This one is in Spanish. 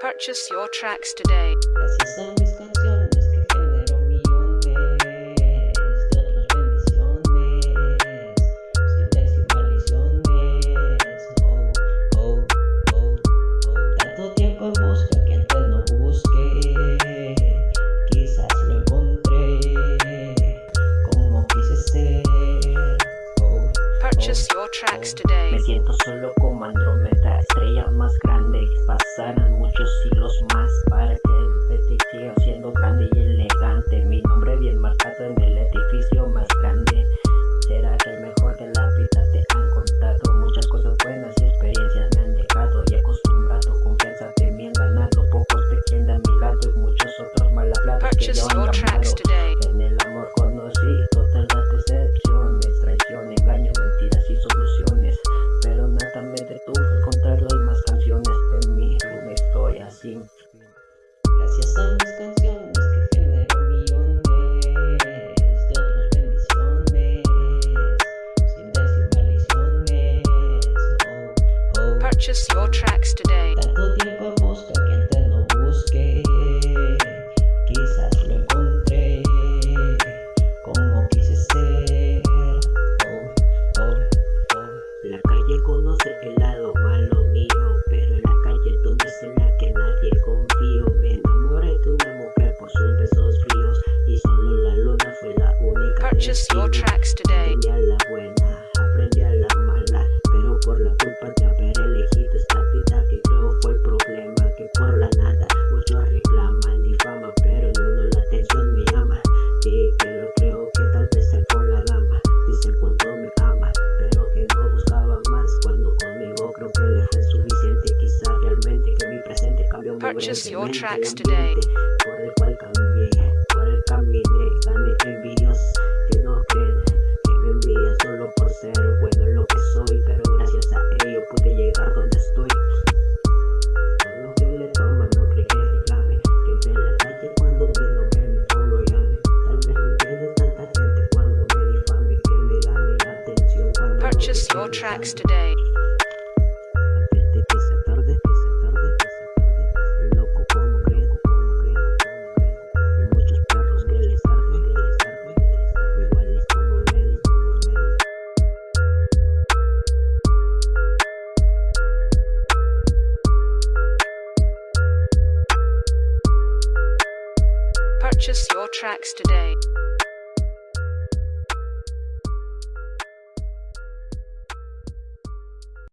Purchase your tracks today. Purchase your tracks today. Me siento solo como Andrómeda, estrella más grande. Pasarán muchos siglos más para que el petit siga siendo grande y elegante. Mi nombre bien marcado en el edificio más grande. Será que el mejor de la vida te han contado. Muchas cosas buenas y experiencias me han dejado. Y acostumbrado, confianza de mi han ganado. Pocos te quieren a mi lado y muchos otros mal hablados que Purchase yo así. Gracias a mis canciones que genero millones de otras bendiciones. Sin decir maldiciones. Oh, oh. Purchase your tracks today. Tanto tiempo en busca que antes no busqué, quizás lo encontré como quise ser. Oh, oh, oh. La calle conoce el Purchase your tracks today. Aprendí a la buena, aprendí a la mala, pero por la culpa de haber elegido esta vida que creo fue el problema, que por la nada muchos reclaman mi fama, pero ni uno la atención me ama. Sí, pero creo que tal vez él fue la dama, dicen cuánto me ama, pero que no buscaba más, cuando conmigo creo que le fue suficiente, quizá realmente que mi presente cambió muy Purchase your tracks today. Como ven, como ven. Purchase your tracks today.